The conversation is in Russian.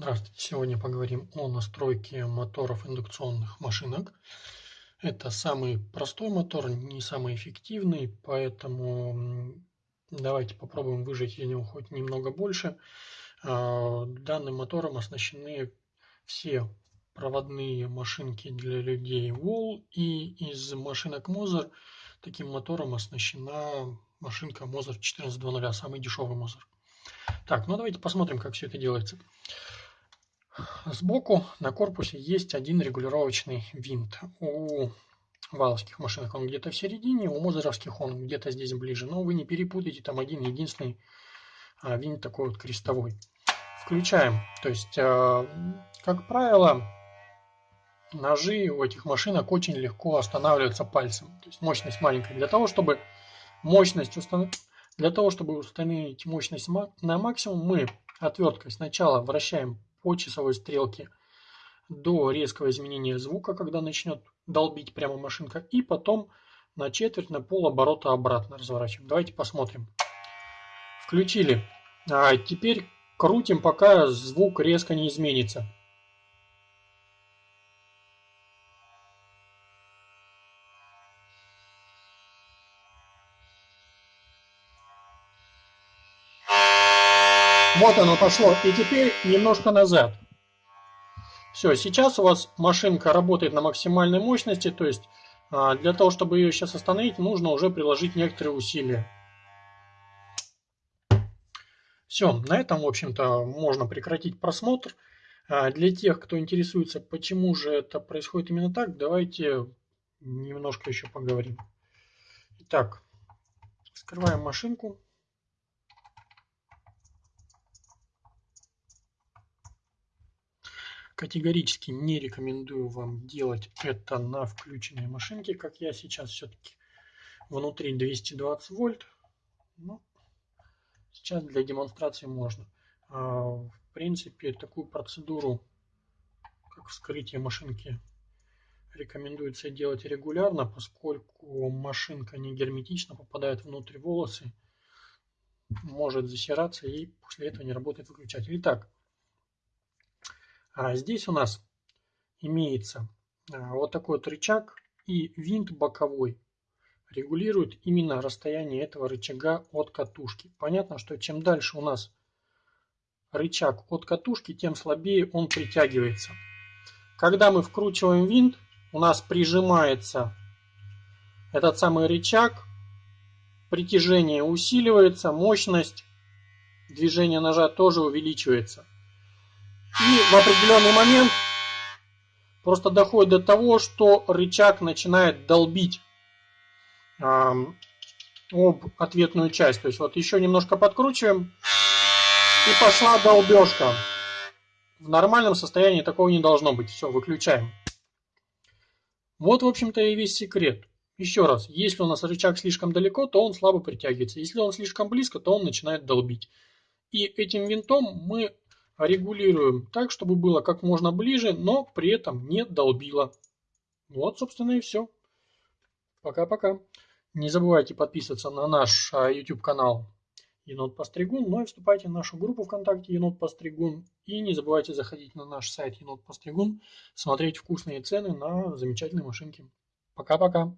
Здравствуйте! Сегодня поговорим о настройке моторов индукционных машинок. Это самый простой мотор, не самый эффективный, поэтому давайте попробуем выжать из него хоть немного больше. А, данным мотором оснащены все проводные машинки для людей Wall и из машинок Moser таким мотором оснащена машинка Moser 14.2.0, самый дешевый Moser. Так, ну давайте посмотрим, как все это делается. Сбоку на корпусе есть один регулировочный винт. У валовских машинок он где-то в середине, у мозеровских он где-то здесь ближе. Но вы не перепутайте, там один единственный а, винт такой вот крестовой. Включаем. То есть, а, как правило, ножи у этих машинок очень легко останавливаются пальцем. То есть мощность маленькая. Для того, чтобы мощность установить, для того, чтобы установить мощность на максимум, мы отверткой сначала вращаем по часовой стрелке до резкого изменения звука, когда начнет долбить прямо машинка, и потом на четверть, на пол оборота обратно разворачиваем. Давайте посмотрим. Включили. А теперь крутим, пока звук резко не изменится. Вот оно пошло. И теперь немножко назад. Все, сейчас у вас машинка работает на максимальной мощности, то есть а, для того, чтобы ее сейчас остановить, нужно уже приложить некоторые усилия. Все, на этом, в общем-то, можно прекратить просмотр. А, для тех, кто интересуется, почему же это происходит именно так, давайте немножко еще поговорим. Итак, скрываем машинку. Категорически не рекомендую вам делать это на включенной машинке, как я сейчас все-таки внутри 220 вольт. Но сейчас для демонстрации можно. А, в принципе, такую процедуру, как вскрытие машинки, рекомендуется делать регулярно, поскольку машинка не герметично попадает внутрь волосы, может засираться и после этого не работает выключатель. Итак, здесь у нас имеется а, вот такой вот рычаг и винт боковой регулирует именно расстояние этого рычага от катушки. Понятно, что чем дальше у нас рычаг от катушки, тем слабее он притягивается. Когда мы вкручиваем винт, у нас прижимается этот самый рычаг, притяжение усиливается, мощность движения ножа тоже увеличивается. И в определенный момент просто доходит до того, что рычаг начинает долбить об ответную часть. То есть вот еще немножко подкручиваем и пошла долбежка. В нормальном состоянии такого не должно быть. Все, выключаем. Вот, в общем-то, и весь секрет. Еще раз, если у нас рычаг слишком далеко, то он слабо притягивается. Если он слишком близко, то он начинает долбить. И этим винтом мы регулируем так, чтобы было как можно ближе, но при этом не долбило. Вот, собственно, и все. Пока-пока. Не забывайте подписываться на наш а, YouTube канал Енот Постригун, ну и вступайте в нашу группу ВКонтакте Енот Постригун. И не забывайте заходить на наш сайт Енот Постригун, смотреть вкусные цены на замечательные машинки. Пока-пока.